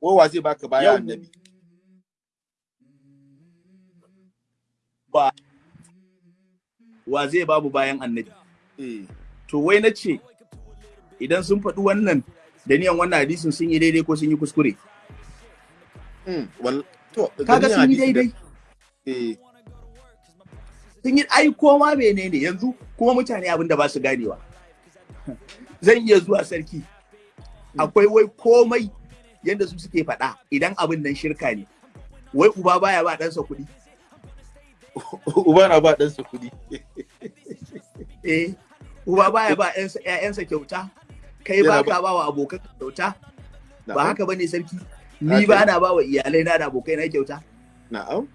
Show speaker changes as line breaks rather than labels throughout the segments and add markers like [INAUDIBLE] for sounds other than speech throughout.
Ko wa zai baka bayan annabi?
ba wa zai babu bayan annabi
Eh.
to wai na ce idan sun faɗi wannan da niyan wannan hadisin sun yi daidai ko sun yi kuskure
Mm. Wal to
kaga sun yi daidai
Eh.
sun yi ai koma menene yanzu kuma mutane abin da ba su ganewa zan iya zuwa sarki akwai wai komai yadda su suke faɗa idan abin nan shirka ne. Wai uba baya ba ɗansa kuɗi. [LAUGHS]
Uba na ba ɗansa kuɗi. [LAUGHS]
eh uba baya ba ƴansa- ƴaƴansa kyauta. Kai ba ka ba wa abokan kyauta. Ba haka ba ne sarki. Ni ba na ba wa iyalai na da abokai na kyauta.
Na'am.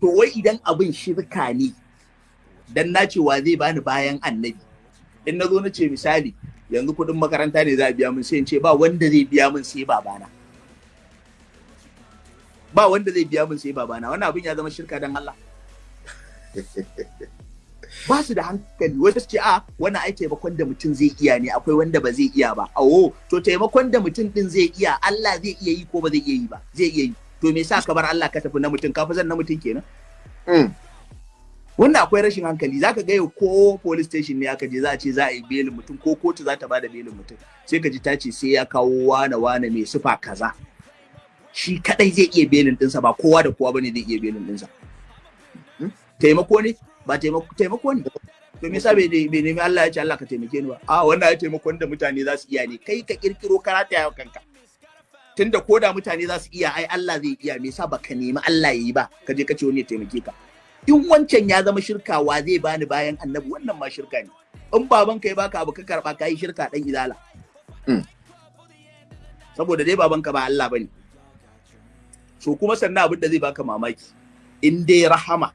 to wai idan abin shirka ne dan na cewa zai bani bayan annabi? In na zo na ce misali yanzu kuɗin makaranta ne za a biya min sai in ce ba wanda zai biya min sai babana. Ba wanda zai biya min sai babana. Wannan abin ya zama shirka dan Allah. [LAUGHS] Ba su da hankali. Wasu su ce a wannan ai taimakon da mutum zai iya ne. Akwai wanda ba zai iya ba. Awo to taimakon da mutum din zai iya Allah zai iya yi ko ba zai iya yi ba? Zai iya yi. To me yasa ka bar Allah ka tafi na mutum? Ka fi zan na mutum kenan?
Mm.
wannan akwai rashin hankali. Zaka ga yau ko police station ne aka je za a ce za a yi belin mutum ko kotu za ta ba da belin mutum. Sai ka ji ta ce sai ya kawo wane wane mai sufa kaza. Shi kadai zai iya belin dinsa ba kowa da kowa ba ne zai iya belin dinsa. Hmm? taimako ne? Ba taimako taimako ne? To me yasa bai ne- bai nemi Allah ya ce Allah ka taimake ni ba? A wannan ya taimakon da mutane za su iya ne. Kai ka kirkiro karata ya kanka. Tunda ko da mutane za su iya ai Allah zai iya. Me yasa baka nemi Allah ya yi ba? Ka je ka ce wani ya taimake ka. In wancan ya zama shirka wa zai bani bayan annabi? Wannan ma shirka ne. In baban ka ya baka abu ka karɓa ka yi shirka dan izala.
Mm.
saboda dai baban ka ba Allah ba ne. So kuma sannan abin da zai baka mamaki in dai rahama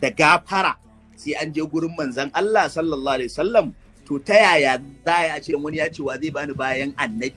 da gafara sai an je gurin manzon Allah sallallahu alaihi wasallam to ta yaya za a ce wani ya ce wa zai bani bayan annabi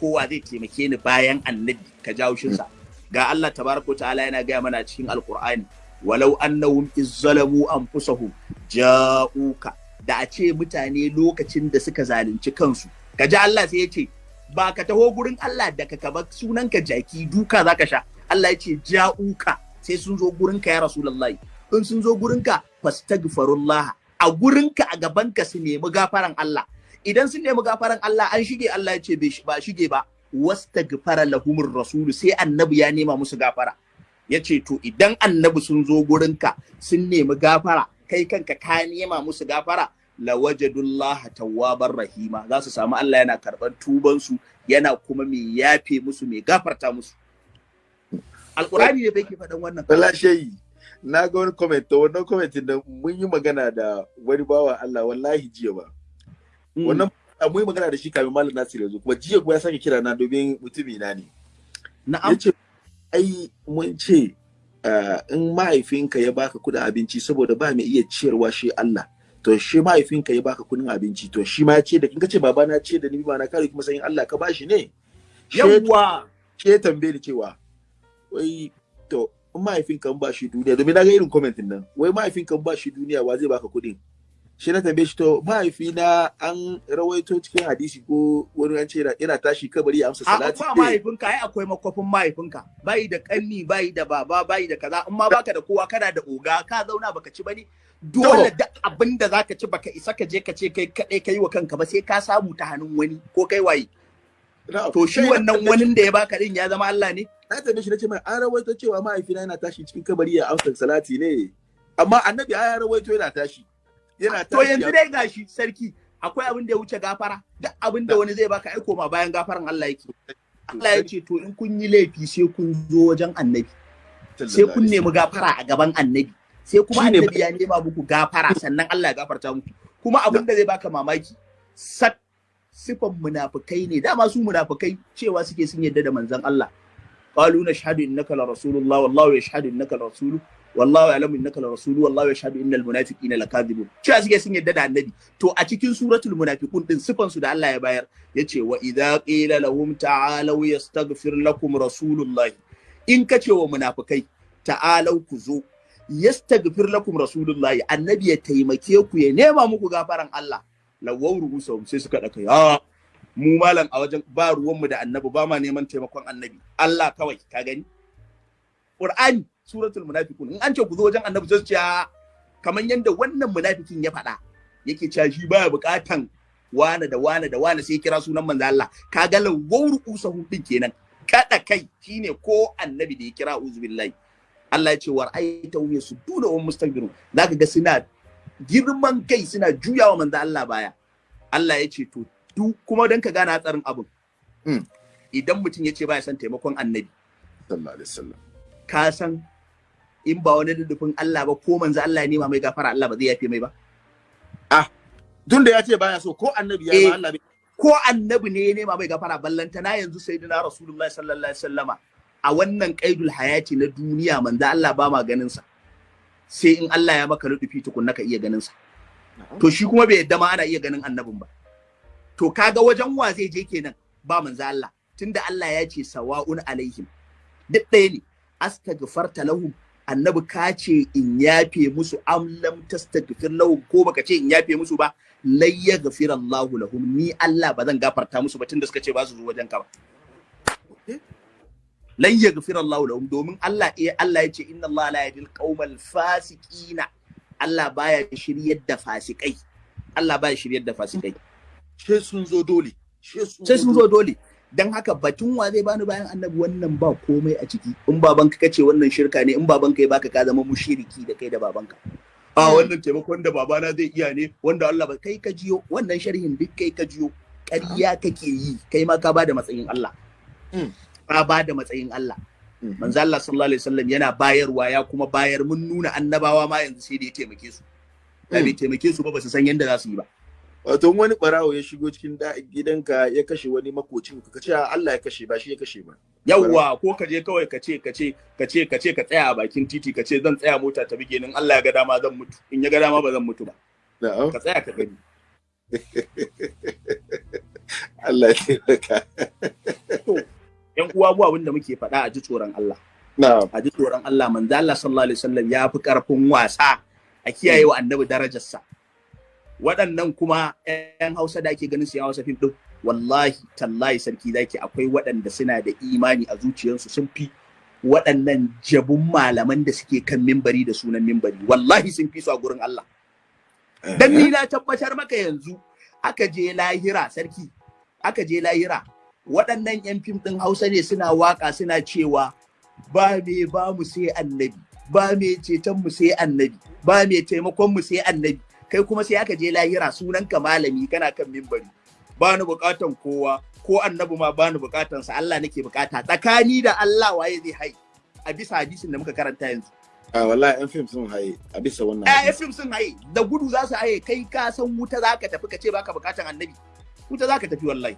ko wa zai taimake ni bayan annabi? Ka jawo shinsa ga Allah tabaraka ta'ala yana gaya mana cikin alqur'ani walau annahum izzalamu anfusahum ja'uka. Da a ce mutane lokacin da suka zalunci kansu kaji Allah sai ya ce ba ka taho gurin Allah da ka kaba sunanka jaki duka zaka sha. Allah ya ce ja'uka. Sai sun zo gurinka ya rasulullahi. In sun zo gurinka fastaghfirullah. A gurinka a gabanka su nemi gafaran Allah. Idan sun nemi gafaran Allah an shige Allah ya ce ba shige ba. Wastaghfara lahumur rasulu sai annabi ya nema musu gafara. Ya ce to idan annabi sun zo gurinka sun nemi gafara kai kanka ka nema musu gafara lawajadullah tawwabar rahima za su samu Allah yana karɓar tubansu yana kuma mai yafe musu mai gafarta musu alkurani ne bai ke faɗan wannan
Wala shayi. Na ga wani comment to wannan comment da mun yi magana da wani bawa Allah wallahi jiya ba.
Mm.
Wannan mun yi magana da shi kafin Malam Nasir yanzu kuma jiya kuma ya sake kira na domin mutumi na ne.
na'am
ya ce ai mun ce ah, in mahaifinka ya baka kuɗin abinci saboda ba mai iya ciyarwa shi Allah to shi mahaifinka ya baka kuɗin abinci to shi ma ya ce da kin ce baba na ce da ni ba na kare kuma sayin Allah ka bashi ne. Shi ya-
yawwa!
shi ya tambaye cewa wai to in mahaifinka in ba shi duniya domin na ga irin commentin nan wai mahaifinka in ba shi duniya wa zai baka kuɗin shi na tambaye shi to mahaifina an rawaito cikin hadisi ko wani an ce yana- tashi kabari ya amsa
a
salati
ba mahaifinka ai akwai makwafin mahaifinka. Bai da kanni bai da baba bai da kaza. In ma baka da kowa kana da oga ka zauna baka ci ba ne dole duk abin da zaka ci baka isa ka je ka ce kai kadai kai wa kanka ba sai ka samu ta hannun wani ko kai waye. To shi wannan wani da ya baka din ya zama Allah ne?
Na tambaye shi na ce mai an rawaito cewa mahaifina yana tashi cikin kabari ya amsa salati ne? Amma annabi ya rawaito yana tashi. Yana
to yanzu dai gashi sarki akwai abin da ya wuce gafara. Duk abin da wani zai baka aiko ma bayan gafaran Allah yake. Allah ya ce to in kun yi laifi sai kun zo wajen annabi. Sai kun nemi gafara a gaban annabi. Sai kuma annabi ya nema muku gafara sannan Allah ya gafarta muku. Kuma abin da zai baka mamaki sak sifan munafikai ne. Dama su munafikai cewa suke sun yadda da manzon Allah. Qalu nashhadu innaka la rasulullah wallahu yashhadu innaka la rasulu. Wallahu ya'lamu innaka rasulu wallahu yashhadu innal munafiqina lakadibun cewa suke sun yadda da annabi. To a cikin suratul munafiqun din sifan su da Allah ya bayar ya ce wa idza qila lahum ta'alu yastaghfir lakum rasulullahi. In kace wa munafikai ta'alau ku zo yastaghfir lakum rasulullahi. Annabi ya taimake ku ya nema muku gafaran Allah. Lawawru usahum sai suka daka ya mu malam a wajen ba ruwanmu da annabi ba ma neman taimakon annabi. Allah kawai ka gani? Qur'ani suratul munafiqun. In an ce ku zo wajen annabi sai ce kamar yanda wannan munafikin ya faɗa yake cewa shi baya buƙatan wane da wane da wane sai kira sunan manzo Allah. Kaga lawwar usahu din kenan. Kada kai shine ko annabi da ya kira uzubillahi Allah ya ce war aita hum yasudduna wa mustakbirun zaka ga suna girman kai suna juyawa manzo Allah baya. Allah ya ce to duk kuma dan ka gane hatsarin abin idan mutum ya ce baya son taimakon annabi
sallallahu alaihi wasallam.
ka san in ba wani dudufin Allah ba ko manzo Allah ya nema mai gafara Allah ba zai yafe mai ba.
Tun da ya ce baya so ko annabi ya
Eh.
ma Allah bai
ko annabi ne ya nema mai gafara ballantana yanzu sayyidina rasulullahi sallallahu alaihi wasallama a wannan qaidul hayati na duniya manzo Allah ba ma ganin sa sai in Allah ya maka lutufi tukunna ka iya ganin sa to shi kuma bai yadda ma ana iya ganin annabin ba. To kaga wajen wa zai je kenan? Ba manzo Allah. Tunda Allah ya ce sawa'un alaihim. Duk ɗaya ne. Astaghfarta lahum annabi ka ce in yafe musu am lam tastaghfir lahum ko baka ce in yafe musu ba lai yaghfir Allahu lahum. Ni Allah ba zan gafarta musu ba tunda suka ce ba su zo wajen ka ba lan yaghfir Allahu lahum. Domin Allah eh Allah ya ce inna Allah la yahdil qaumal fasiqina. Allah baya shiryar da fasikai. Allah baya shiryar da fasikai.
She sun zo dole. She
sai sun zo dole. Dan haka batun wa zai bani bayan annabi wannan ba komai a ciki. In babanka kace wannan shirka ne in babanka ya baka ka zama mushriki da kai da babanka. A wannan taimakon da babana zai iya ne wanda Allah ba kai ka jiyo wannan sharhin duk kai ka jiyo. Ƙarya kake yi kai ma ka ba da matsayin Allah.
Mm.
ka ba da matsayin Allah.
Mhm.
manzo Allah sallallahu alaihi wasallam yana bayarwa ya kuma bayar mun nuna annabawa ma yanzu sai da ya taimake su. Da bai taimake su ba ba su san yadda za su yi ba.
Wato wani barawo ya shigo cikin da- gidanka ya kashe wani makocin ka ce Allah ya kashe ba shi ya kashe ba.
Yawwa ko ka je kawai ka ce ka ce ka ce ka ce ka tsaya a bakin titi ka ce zan tsaya mota ta bige ni in Allah ya ga dama zan mutu. In ya ga dama ba zan mutu ba. Ka tsaya ka gani. [LAUGHS]
Allah ya taimaka.
Yan uwa mu abin da muke faɗa a ji tsoron Allah.
Na'am.
A ji tsoron Allah. Manzo Allah sallallahu alaihi wasallam ya fi ƙarfin wasa a kiyaye wa annabi darajarsa. Waɗannan kuma ƴan Hausa da ake ganin su Hausa fim din wallahi tallahi sarki zaki akwai waɗanda suna da imani a zuciyarsu sun fi waɗannan jabun malaman da suke kan mimbari da sunan mimbari. Wallahi sun fi su a gurin Allah. Dan ni na tabbatar maka yanzu aka je lahira sarki aka je lahira. Waɗannan yan fim ɗin Hausa ne suna waƙa suna cewa ba me ba mu sai annabi ba me ceton mu sai annabi ba me taimakon mu sai annabi. Kai kuma sai aka je lahira sunanka malami kana kan mimbari ba ni bukatan kowa ko annabi ma ba ni bukatan sa Allah nake buƙata tsakani da Allah waye zai hai a bisa hadisin da muka karanta yanzu.
A wallahi yan fim sun haye a bisa wannan
eh
hadisi.
fim sun haye. Da gudu za su haye. Kai ka san wuta za ka tafi ka ce baka bukatan annabi. Wuta za ka tafi wallahi.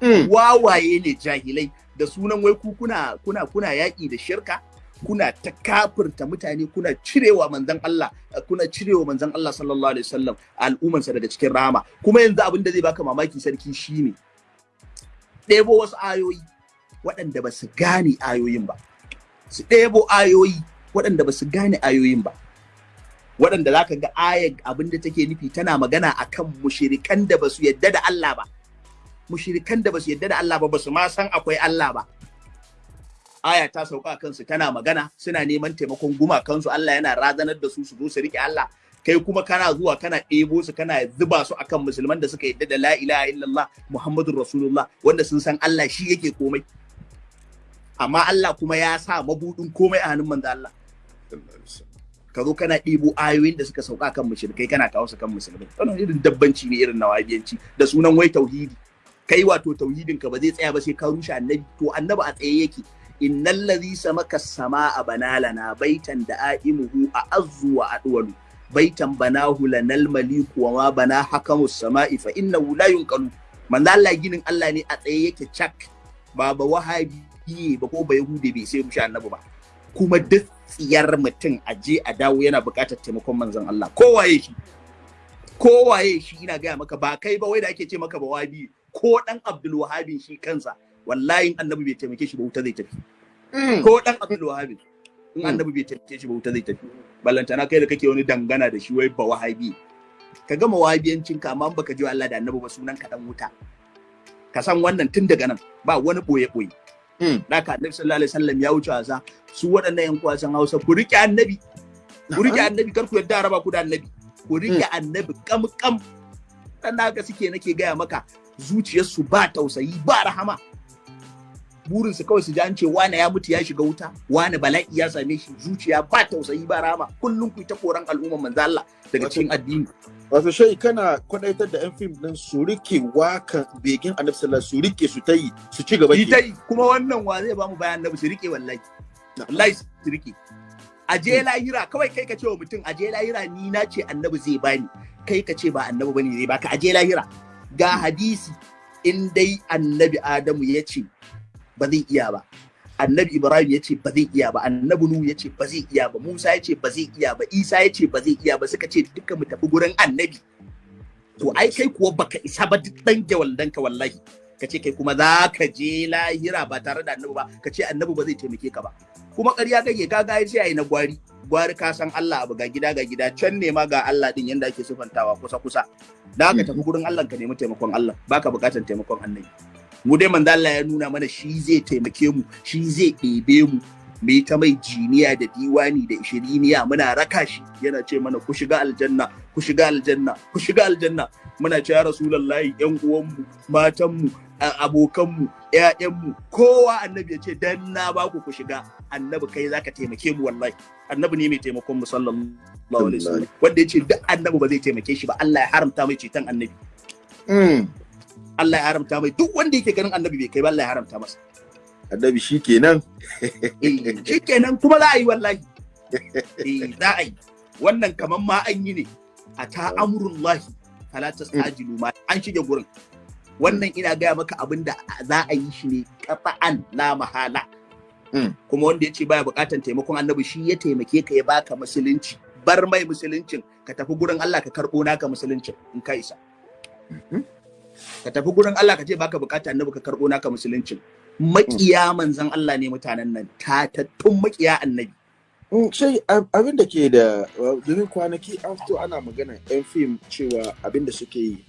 Mm.
wawaye ne jahilai. Da sunan wai ku kuna kuna kuna yaƙi da shirka? Kuna ta kafirta mutane kuna cirewa manzon Allah kuna cirewa manzon Allah sallallahu alaihi wasallam al'ummansa daga cikin rama kuma yanzu abin da zai baka mamaki sarki shine ɗebo wasu ayoyi waɗanda ba su gane ayoyin ba. Su ɗebo ayoyi waɗanda ba su gane ayoyin ba. Waɗanda za ka ga ayar abin da take nufi tana magana akan mushirikan da ba su yadda da Allah ba. Mushirikan da ba su yadda da Allah ba ba su ma san akwai Allah ba. Aya ta sauka kansu tana magana suna neman taimakon gumakansu. Allah yana razanar da su su zo su riƙe Allah. Kai kuma kana zuwa kana ɗebo su kana zuba su akan musulman da suka yadda da la ilaha illallah muhammadur rasulullah wanda sun san Allah shi yake komai. Amma Allah kuma ya sa mabudin komai a hannun manzo Allah. Ka zo kana ɗebo ayoyin da suka sauka kan mushrikai kana kawo su kan musulmai. Wannan irin dabbanci ne irin nawabiyanci. Da sunan wai tauhidi. Kai wato tauhidin ka ba zai tsaya ba sai ka rushe annabi. To annabi a tsaye yake. Innal ladhi samaka samaa banalana baitan da aimuhu a azzu wa adwalu. Baitan banahu lanal maliku wa ma bana hakamus sama'i fa innahu la yunqalu. Manzo Allah ginin Allah ne a tsaye yake cak. Ba ba wahabi ba ko ba yahudi bai sai rushe annabi ba. Kuma duk tsiyar mutum a je a dawo yana buƙatar taimakon manzon Allah. Kowaye shi? Kowaye shi? Ina gaya maka ba kai ba wai da ake ce maka ba ko dan Abdul Wahabi shi kansa. Wallahi annabi bai taimake shi ba wuta zai tafi. Ko dan Abdul Wahabi in annabi bai taimake shi ba wuta zai tafi. Ballantana kai da kake wani dangana da shi wai ba wahabi. Ka gama wahabiyancin ka amma baka ji Allah da annabi ba sunan ka dan wuta. Ka san wannan tun daga nan ba wani ɓoye ɓoye
Mm.
da ka annabi sallallahu alaihi wasallam ya wuce wasa. Su waɗannan yan kwasan Hausa ku riƙe annabi. Ku riƙe annabi kar ku yadda raba ku da annabi. Ku riƙe annabi kam kam. Dan haka suke nake gaya maka zuciyarsu ba tausayi ba rahama. Burinsu kawai su ji an ce wane ya mutu ya shiga wuta wane bala'i ya same shi zuciya ba tausayi ba rahama kullum ku ta koran al'umman manzo Allah daga cikin addini.
wato shai kana kwadaitar da yan fim din su riƙe wakan begin annabi sallallahu su riƙe su ta yi su ci gaba
ita kuma wannan wa zai ba mu bayan annabi su riƙe wallahi. Wallahi su riƙe a je lahira kawai kai ka ce wa mutum a je lahira ni na ce annabi zai bani kai ka ce ba annabi ba ne zai baka a je lahira. Ga hadisi in dai annabi adamu ya ce ba zai iya ba. Annabi ibrahim ya ce ba zai iya ba. Annabi nuhu ya ce ba zai iya ba. Musa ya ce ba zai iya ba. Isa ya ce ba zai iya ba. Suka ce duka mu tafi gurin annabi. To ai kai kuwa baka isa ba duk dan gewaldan ka wallahi. Ka ce kai kuma za ka je lahira ba tare da annabi ba. Ka ce annabi ba zai taimake ka ba. Kuma ƙarya kake ka ga sai ai na gwari. Gwari ka san Allah abu ga gida ga gida. Can ne ma ga Allah din yanda ake sufantawa kusa kusa da ka tafi gurin Allah ka nemi taimakon Allah. Baka buƙatar taimakon annabi. Mu dai manzo Allah ya nuna mana shi zai taimake mu shi zai ɗebe mu. Mu yi ta mai jiniya da diwani da ishiriniya muna raka shi. Yana ce mana ku shiga aljanna ku shiga aljanna ku shiga aljanna. Muna ce ya rasulullahi yan uwanmu matanmu abokanmu ƴaƴanmu kowa annabi ya ce dan na ba ku ku shiga. Annabi kai zaka taimake mu wallahi. Annabi ne mai taimakon mu sallallahu alaihi wasallam. Wanda ya ce duk annabi ba zai taimake shi ba Allah ya haramta mai ceton annabi. Allah ya haramta mai duk wanda yake ganin annabi bai kai ba Allah ya haramta masa.
Annabi shi kenan.
Shi kenan kuma za a yi wallahi. Eh za a yi. Wannan kaman ma an yi ne. A ta amurullahi fala tastajilu ma an shige gurin. Wannan ina gaya maka abin da za a yi shi ne qata'an la mahala. Kuma wanda ya ce baya bukatan taimakon annabi shi ya taimake ka ya baka musulunci. Bar mai musuluncin ka tafi gurin Allah ka karɓo naka musuluncin in ka isa. Ka tafi gurin Allah ka ce baka buƙata annabi ka karbo naka musuluncin. Makiya manzan Allah ne mutanen nan tatattun makiya annabi.
Sai abin da ke da domin kwanaki an fito ana magana yan fim cewa abin da suke yi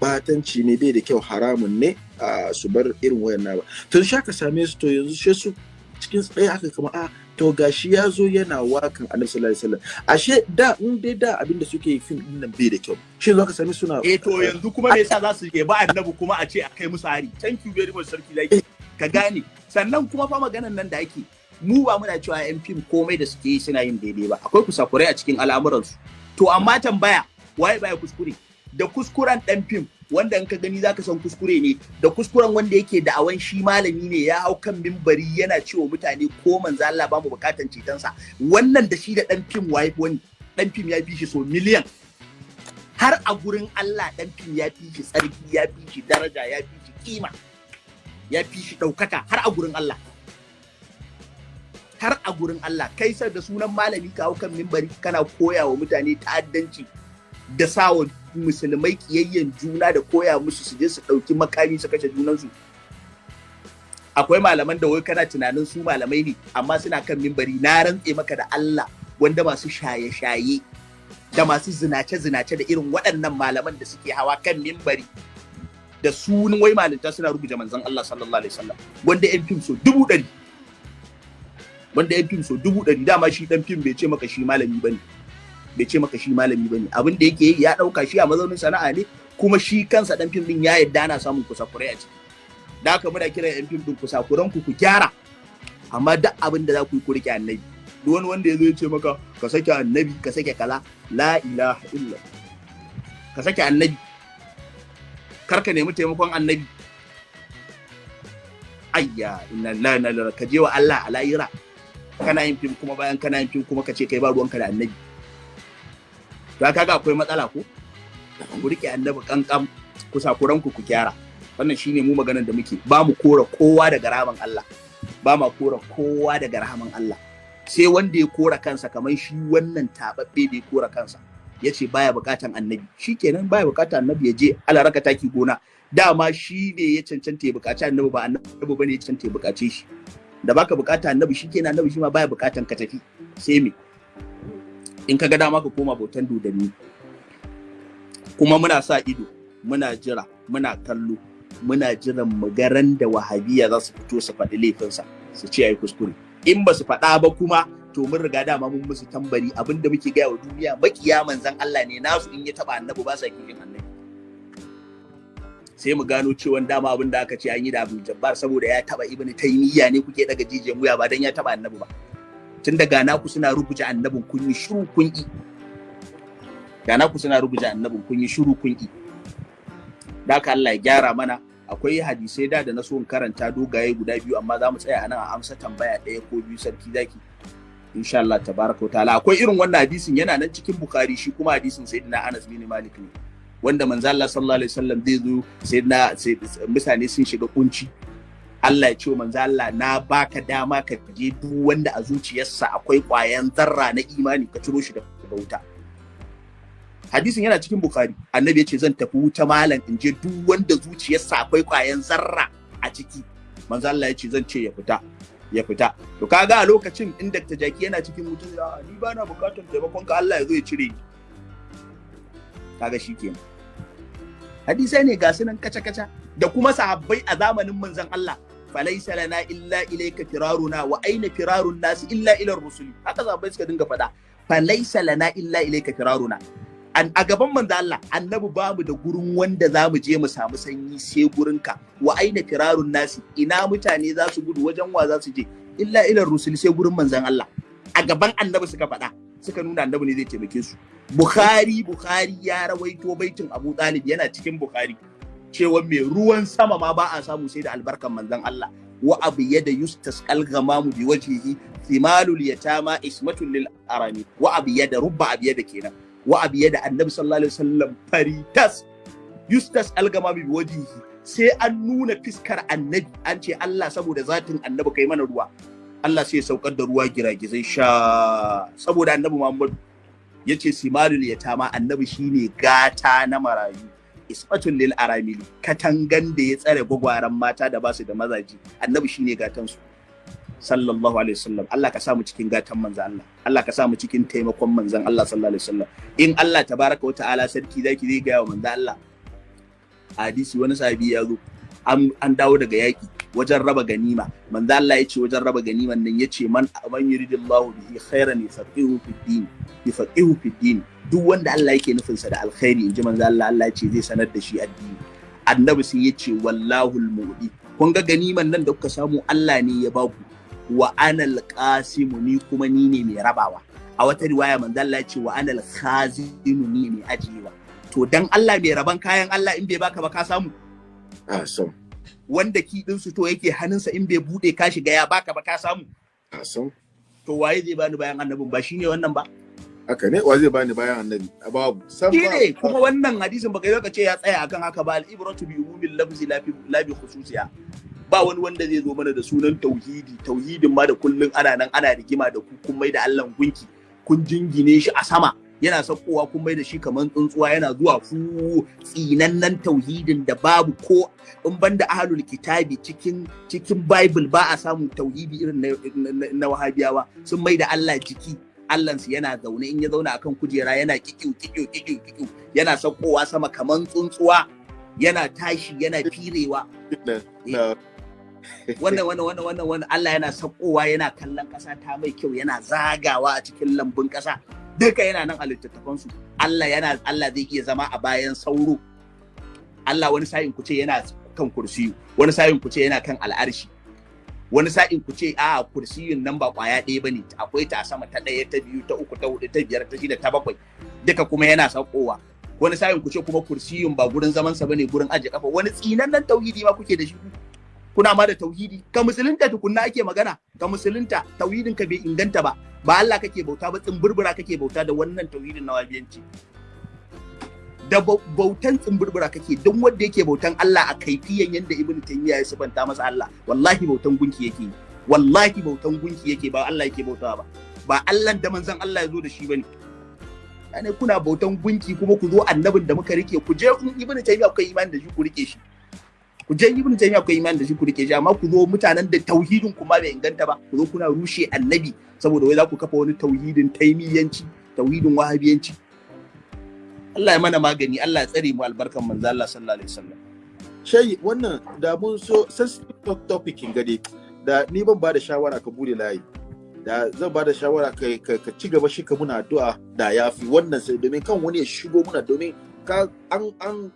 batanci ne bai da kyau haramun ne a su bar irin wayan ba. Tun sha ka same su to yanzu sai su cikin tsaye aka kama a to gashi ya zo yana wakan annabi sallallahu alaihi wasallam. Ashe da in dai da abin da suke yi fim ɗin nan bai da kyau. Shi zo ka same suna
eh to yanzu kuma me yasa za su ke ba annabi kuma a ce a kai musu hari? Thank you very much sarki laki ka gane. Sannan kuma fa maganan nan da ake mu ba muna cewa yan fim komai da suke yi suna yin daidai ba. Akwai kusakurai a cikin al'amuransu. To amma tambaya waye baya kuskure? Da kuskuren dan fim wanda in ka gani zaka san kuskure ne. Da kuskuren wanda yake da awan shi malami ne ya hau kan mimbari yana cewa mutane ko manzo Allah ba mu bukatan cetonsa. Wannan da shi da dan fim waye wani dan fim ya fi shi so miliyan. Har a gurin Allah dan fim ya fi shi tsarki ya fi shi daraja ya fi shi kima ya fi shi ɗaukaka har a gurin Allah. Har a gurin Allah. Kai sai da sunan malami ka hau kan mimbari kana koya wa mutane ta'addanci. Da sawa musulmai kiyayyen juna da koya musu su je su ɗauki makami su kashe junansu. Akwai malaman da wai kana tunanin su malamai ne amma suna kan mimbari na rantse maka da Allah wanda masu shaye-shaye da masu zinace-zinace da irin waɗannan malaman da suke hawa kan mimbari da sunan wai malinta suna rubuta manzon Allah sallallahu alaihi wasallam wanda yan fim so dubu ɗari. Wanda yan fim so dubu ɗari dama shi ɗan fim bai ce maka shi malami ba ne bai ce maka shi malami ba ne. Abin da yake ya ɗauka shi a mazaunin sana'a ne kuma shi kansa ɗan fim ɗin ya yadda ana samun kusakurai a ciki. Da haka muna kiran yan fim ɗin kusakuran ku ku gyara. Amma duk abin da za ku yi ku riƙe annabi. Duk wani wanda ya zo ya ce maka ka sake annabi ka sake kaza la ilaha illa ka sake annabi. Kar ka nemi taimakon annabi. Ayya inna lillahi inna ilaihi ka je wa Allah a layira kana yin fim kuma bayan kana yin fim kuma ka ce kai ba ruwanka da annabi. To kaga akwai matsala ko? Ku riƙe annabi kankan ku sakuran ku ku kyara wannan shine mu maganar da muke. Ba mu kora kowa daga rahaman Allah. Ba ma kora kowa daga rahaman Allah. Sai wanda ya kora kansa kamar shi wannan tababbe da ya kora kansa. Ya ce baya bukatan annabi. Shi kenan baya bukatan annabi ya je alaraka taki gona. Dama shi ne ya cancanta ya buƙaci annabi ba annabi ba ne ya cancanta ya bukace shi. Da baka buƙata annabi shi kenan annabi shi ma baya bukatan ka tafi. Sai me? In ka ga dama ka koma bautan dodanni. Kuma muna sa ido muna jira muna kallo muna jiran mu garan da wahabiya za su fito su faɗi laifinsa su ce ai kuskure. In ba su faɗa ba kuma to mun riga dama mun musu tambari abin da muke gaya wa duniya makiya manzan Allah ne nasu in ya taba annabi ba sa kishin annabi. Sai mu gano cewa dama abin da aka ce an yi da Abdul Jabbar saboda ya taba Ibn Taymiyyah ne kuke daga jijiyan wuya ba dan ya taba annabi ba. Tun daga naku suna rubuta annabin kun yi shiru kun yi ga naku suna rubuta annabin kun yi shiru kun yi da haka Allah ya gyara mana. Akwai hadisai da da na so in karanta dogaye guda biyu amma za mu tsaya a nan a amsa tambaya ɗaya ko biyu sarki zaki. Insha Allah tabaraka ta'ala. Akwai irin wannan hadisin yana nan cikin Bukhari shi kuma hadisin sayyidina Anas bin Malik ne. Wanda manzo Allah sallallahu alaihi wasallam zai zo sayyidina mutane sun shiga kunci. Allah ya ce wa manzo Allah na baka dama ka je duk wanda a zuciyarsa akwai ƙwayan zarra na imani ka ciro shi daga wuta. Hadisin yana cikin bukhari. Annabi ya ce zan tafi wuta malam in je duk wanda zuciyarsa akwai kwayan zarra a ciki. Manzo Allah ya ce zan ce ya fita ya fita. To kaga a lokacin in Dr. Jaki yana cikin wuta ya ni ba na buƙatar taimakon ka Allah ya zo ya cire ni. Kaga shikenan hadisai ne ga sunan kaca kaca da kuma sahabbai a zamanin manzon Allah. Falaisa lana illa ilayka firaruna wa aina firarun nasi illa ila rusuli haka suka dinga faɗa falaisa lana illa ilayka firaruna a gaban manzo Allah annabi ba mu da gurin wanda za mu je mu samu sanyi sai gurin ka wa aina firarun nasi ina mutane za su gudu wajen wa za su je illa ila rusul sai gurin manzon Allah a gaban annabi suka faɗa suka nuna annabi ne zai taimake su Bukhari Bukhari ya rawaito baitin Abu Talib yana cikin Bukhari cewa mai ruwan sama ma ba a samu sai da albarkan manzon Allah. Wa abu yada yustas kalgamamu bi wajhihi thimalul yatama ismatul lil arami. Wa abu yada rubba abu yada kenan. Wa abiya da annabi sallallahu alaihi wasallam faritas yustas algama bi wajihi sai an nuna fiskar annabi an ce Allah saboda zatin annabi kai mana ruwa. Allah sai ya saukar da ruwa giragizai sha. Saboda annabi Muhammad ya ce simalul yatama annabi shine gata na marayu. Isfatul lil aramili katangan da ya tsare gwagwaran mata da ba su da mazaji. Annabi shine gatan su sallallahu alaihi wasallam. Allah ka samu cikin gatan manzan Allah. Allah ka samu cikin taimakon manzan Allah sallallahu alaihi wasallam. In Allah tabaraka wa ta'ala sarki zaki zai wa manzan Allah. Hadisi wani sahabi ya zo. An dawo daga yaki wajen raba ganima. Manzan Allah ya ce wajen raba ganiman nan ya ce man man yuridillahu bihi khairan yafaqihu fid din. Yafaqihu fid din. Duk wanda Allah yake nufin sa da alkhairi inji manzan Allah Allah ya ce zai sanar da shi addini. Annabi sai ya ce wallahu al kun ga ganiman nan da kuka samu Allah ne ya baku wa anal qasimu ni kuma ni ne mai rabawa. A wata riwaya manzo Allah ya ce wa anal khazinu ni mai ajiyewa. To dan Allah mai raban kayan Allah in bai baka ba ka samu?
Awesome.
wanda ki din su to yake hannunsa in bai buɗe ka shiga ya baka ba ka samu?
Awesome.
to waye zai bani bayan annabin? Ba shine wannan ba?
Haka ne? Wa zai bani bayan annabi? Babu. San ba.
ne kuma wannan hadisin baka yi ka ce ya tsaya akan haka ba. Al-ibratu bi umumil lafzi la bi la bi khususiya. Ba wani wanda zai zo mana da sunan tauhidi. Tauhidin ma da kullun ana nan ana rigima da ku kun mai da Allah gunki. Kun jingine shi a sama. Yana saukowa kun mai da shi kamar tsuntsuwa yana zuwa fu tsinannen tauhidin da babu ko in banda ahlul kitabi cikin cikin bible ba a samun tauhidi irin na wahabiyawa. Sun mai da Allah jiki. Allahnsu yana zaune in ya zauna akan kujera yana kikiu kikiu kikiu kikiu. Yana saukowa sama kamar tsuntsuwa. Yana tashi yana firewa.
Na-
wannan wannan wannan wannan wannan. Allah yana sakowa yana kallon ƙasa ta mai kyau yana zagawa a cikin lambun ƙasa. Duka yana nan a littattafan su Allah yana Allah zai iya zama a bayan sauro. Allah wani sa'in ku ce yana kan kursiyu wani sa'in ku ce yana kan al'arshi. Wani sa'in ku ce a kursiyun nan ba ƙwaya ɗaya ba ne akwai ta sama ta ɗaya ta biyu ta uku ta huɗu ta biyar ta shida ta bakwai duka kuma yana sakowa wani sa'in ku ce kuma kursiyun ba gurin zaman sa ba ne gurin aje kafa wani tsinannen tauhidi ma kuke da shi kuna ma da tauhidi? Ka musulunta tukunna ake magana. Ka musulunta tauhidin ka bai inganta ba. Ba Allah kake bauta ba tsimburbura kake bauta da wannan tauhidin na wabiyanci. Da bau- bautan tsimburbura kake don wanda yake bautan Allah a kaifiyan yanda Ibn Taymiyyah ya sabanta masa Allah wallahi bautan gunki yake wallahi bautan gunki yake ba Allah yake bautawa ba. Ba Allah da manzon Allah ya zo da shi ba ne ne. Kuna bautan gunki kuma ku zo annabin da muka riƙe ku je in Ibn Taymiyyah kuka imani da shi ku riƙe shi. Ku je ibn taymiya ku yi imani da shi ku riƙe shi amma ku zo mutanen da tauhidin ku ma bai inganta ba ku zo kuna rushe annabi saboda wai za ku kafa wani tauhidin taimiyanci tauhidin wahabiyanci. Allah ya mana magani Allah ya tsare mu albarkan manzo Allah sallallahu alaihi wasallam.
Shayi wannan da mun so sensitive topic gade da ni ban ba da shawara ka buɗe layi. Da zan ba da shawara ka, ci gaba shi ka muna addu'a da ya fi wannan sai domin kan wani ya shigo muna domin ka an an